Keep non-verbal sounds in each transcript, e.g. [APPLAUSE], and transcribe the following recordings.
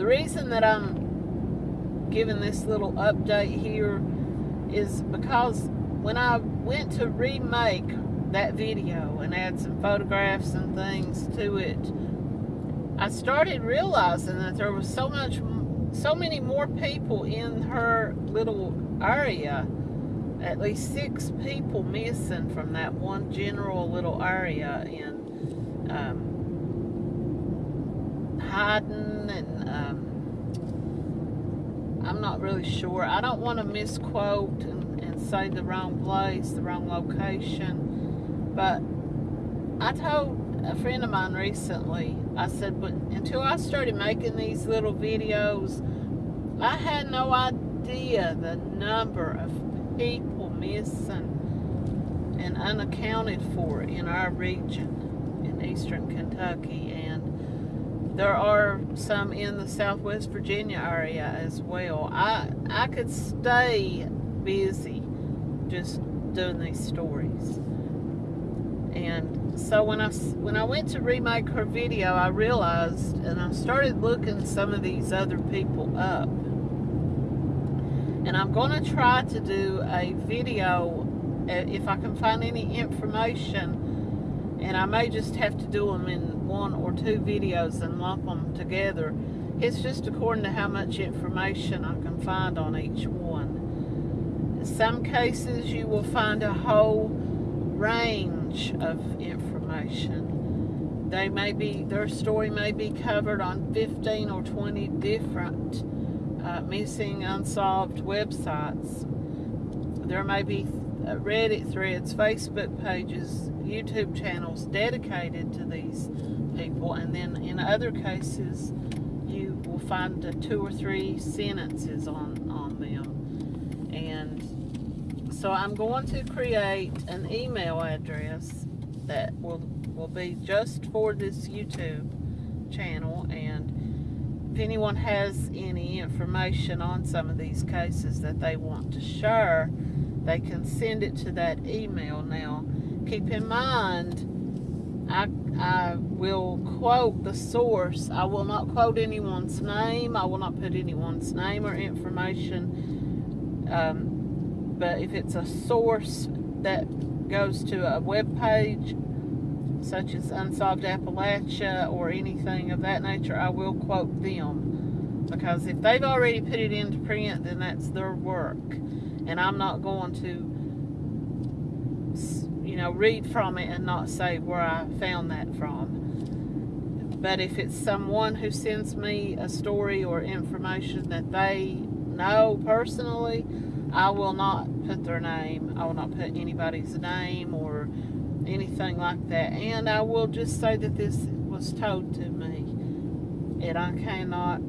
the reason that I'm giving this little update here is because when I went to remake that video and add some photographs and things to it, I started realizing that there was so much, so many more people in her little area. At least six people missing from that one general little area in um, And um, I'm not really sure. I don't want to misquote and, and say the wrong place, the wrong location. But I told a friend of mine recently, I said, but until I started making these little videos, I had no idea the number of people missing and unaccounted for in our region in eastern Kentucky. There are some in the Southwest Virginia area as well. I I could stay busy just doing these stories. And so when I when I went to remake her video, I realized and I started looking some of these other people up. And I'm going to try to do a video uh, if I can find any information and I may just have to do them in one or two videos and lump them together. It's just according to how much information I can find on each one. In some cases you will find a whole range of information. They may be, their story may be covered on 15 or 20 different uh, missing unsolved websites. There may be Reddit threads, Facebook pages, YouTube channels dedicated to these people and then in other cases you will find uh, two or three sentences on, on them. And so I'm going to create an email address that will will be just for this YouTube channel and if anyone has any information on some of these cases that they want to share they can send it to that email now keep in mind I, I will quote the source. I will not quote anyone's name. I will not put anyone's name or information. Um, but if it's a source that goes to a web page, such as Unsolved Appalachia or anything of that nature, I will quote them. Because if they've already put it into print, then that's their work. And I'm not going to you know, read from it and not say where I found that from. But if it's someone who sends me a story or information that they know personally, I will not put their name. I will not put anybody's name or anything like that. And I will just say that this was told to me. And I cannot,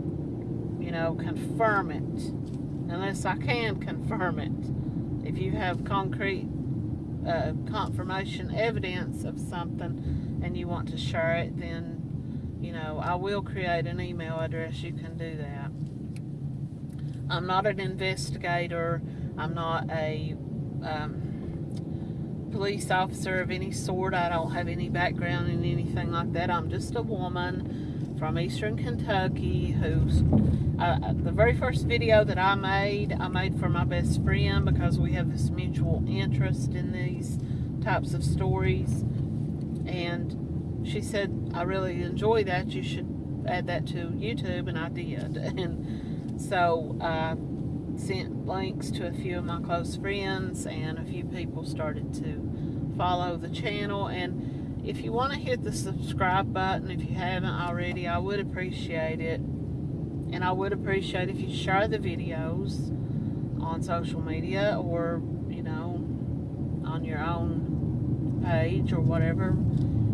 you know, confirm it unless I can confirm it. If you have concrete uh, confirmation evidence of something and you want to share it, then, you know, I will create an email address. You can do that. I'm not an investigator. I'm not a um, police officer of any sort. I don't have any background in anything like that. I'm just a woman from eastern Kentucky who's uh, the very first video that I made, I made for my best friend because we have this mutual interest in these types of stories. And she said, I really enjoy that. You should add that to YouTube. And I did. [LAUGHS] And so I sent links to a few of my close friends and a few people started to follow the channel. And if you want to hit the subscribe button, if you haven't already, I would appreciate it and I would appreciate if you share the videos on social media or, you know, on your own page or whatever.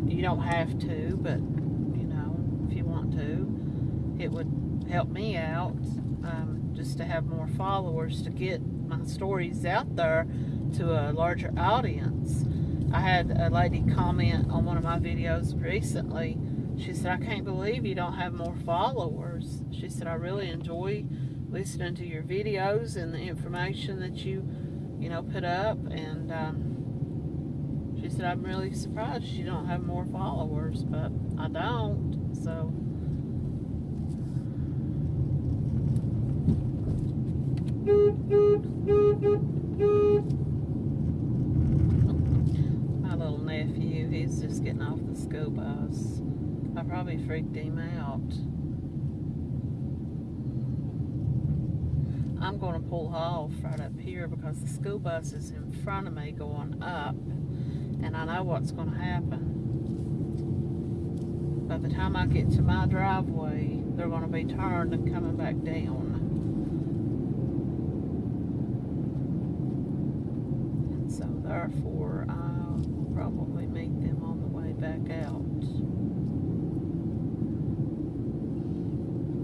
You don't have to, but, you know, if you want to, it would help me out um, just to have more followers to get my stories out there to a larger audience. I had a lady comment on one of my videos recently she said, I can't believe you don't have more followers. She said, I really enjoy listening to your videos and the information that you, you know, put up. And um, she said, I'm really surprised you don't have more followers, but I don't. So, school bus. I probably freaked him out. I'm going to pull off right up here because the school bus is in front of me going up, and I know what's going to happen. By the time I get to my driveway, they're going to be turned and coming back down. And so, therefore, I will probably meet them on the way back out.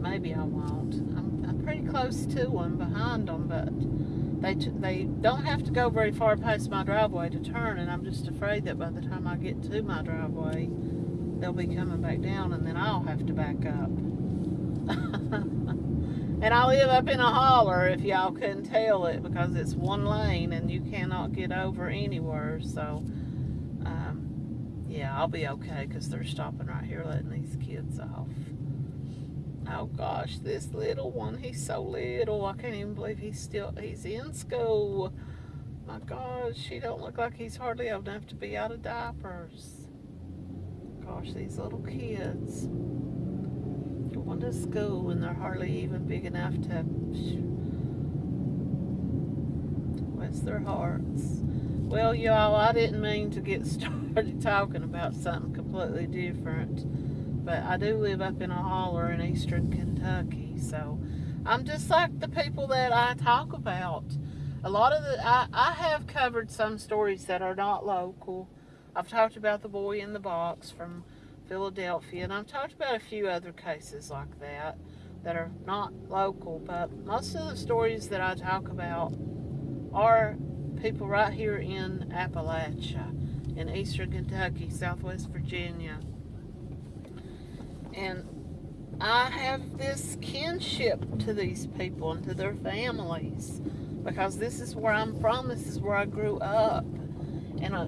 Maybe I won't. I'm, I'm pretty close to them, behind them, but they they don't have to go very far past my driveway to turn, and I'm just afraid that by the time I get to my driveway, they'll be coming back down, and then I'll have to back up. [LAUGHS] and I live up in a holler, if y'all couldn't tell it, because it's one lane and you cannot get over anywhere. So, um, yeah, I'll be okay because they're stopping right here, letting these kids off. Oh gosh, this little one, he's so little. I can't even believe he's still, he's in school. My gosh, he don't look like he's hardly old enough to be out of diapers. Gosh, these little kids going to school and they're hardly even big enough to bless their hearts. Well, y'all, I didn't mean to get [LAUGHS] started talking about something completely different, but I do live up in a holler in eastern Kentucky, so I'm just like the people that I talk about. A lot of the, I, I have covered some stories that are not local. I've talked about the boy in the box from Philadelphia, and I've talked about a few other cases like that that are not local, but most of the stories that I talk about are people right here in Appalachia, in eastern Kentucky, southwest Virginia. And I have this kinship to these people and to their families because this is where I'm from, this is where I grew up. And I,